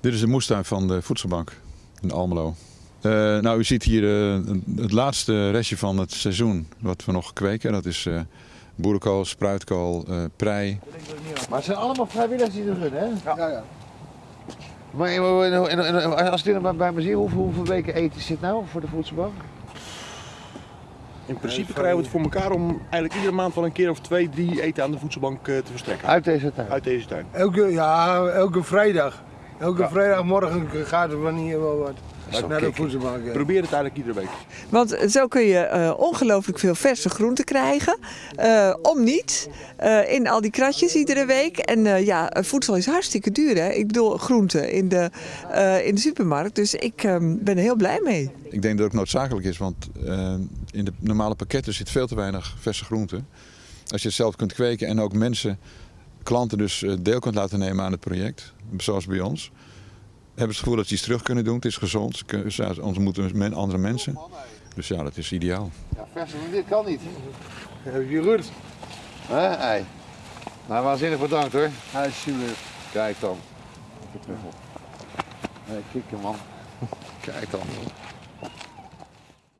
Dit is de moestuin van de voedselbank in Almelo. Eh, nou, u ziet hier eh, het laatste restje van het seizoen wat we nog kweken. Dat is eh boerenkool, spruitkool, eh, prei. Maar het zijn allemaal vrijwilligers die er doen, hè? Ja, ja. Maar als ik dit bij- bij me zie, hoeveel, hoeveel weken eten zit nou voor de voedselbank? In principe krijgen we het voor elkaar om eigenlijk iedere maand wel een keer of twee, drie eten aan de voedselbank eh, te verstrekken. Uit deze tuin. Uit deze tuin. Elke, ja, elke vrijdag. Elke Ja. vrijdagmorgen gaat er van hier wel wat. Naar de kicken. voedselbank. ja. Probeer het eigenlijk iedere week. Want zo kun je eh, ongelooflijk veel verse groenten krijgen. eh, om niet. eh, in al die kratjes iedere week. En eh, ja, voedsel is hartstikke duur. Hè? Ik bedoel, groenten in de, eh, in de supermarkt. Dus ik ehm, ben er heel blij mee. Ik denk dat het ook noodzakelijk is, want in de normale pakketten zit veel te weinig verse groenten. Als je het zelf kunt kweken en ook mensen, klanten dus eh, deel kunt laten nemen aan het project, zoals bij ons, hebben ze het gevoel dat ze iets terug kunnen doen. Het is gezond, ze ontmoeten men, andere mensen. Dus ja, dat is ideaal. Ja, verser dan dit kan niet. Heb je goed? Hè, ei. Nou, waanzinnig bedankt hoor. Alsjeblieft. Kijk dan. Even terug op. Nee, kikken man. Kijk dan.